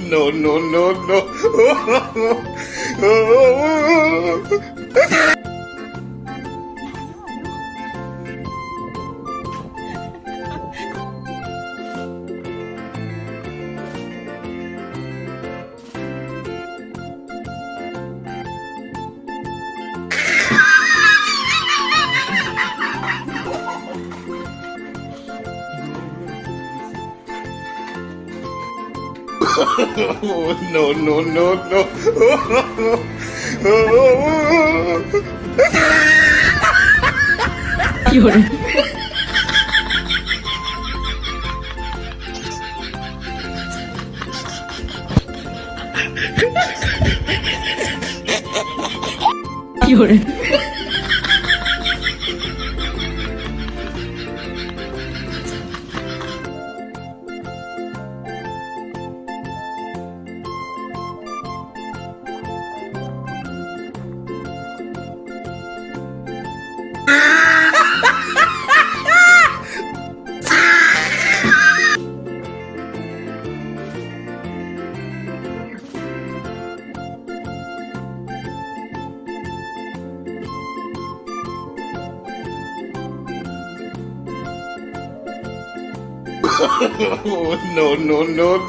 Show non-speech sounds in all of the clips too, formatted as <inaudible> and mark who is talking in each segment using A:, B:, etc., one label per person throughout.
A: no, no, no, no. <laughs> oh, <laughs> no, no, no, no.
B: 有人，有人
A: ，oh, no,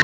A: <laughs>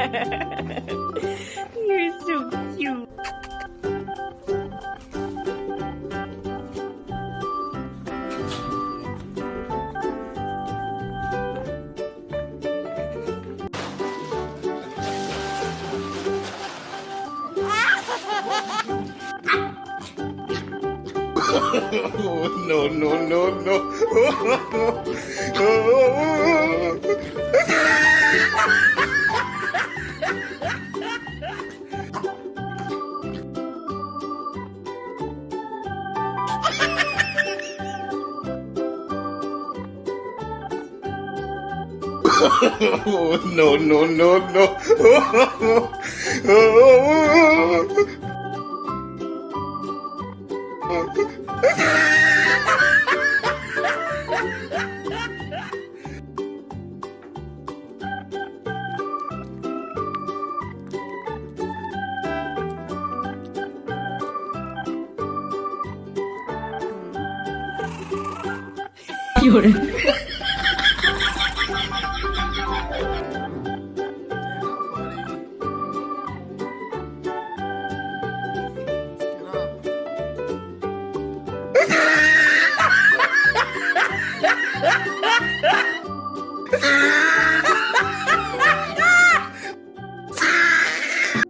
A: <laughs> no, no, no. 哦，no no no <laughs> no。oh, <laughs> no, no, no, no.
B: 有人。<laughs>
A: Ah!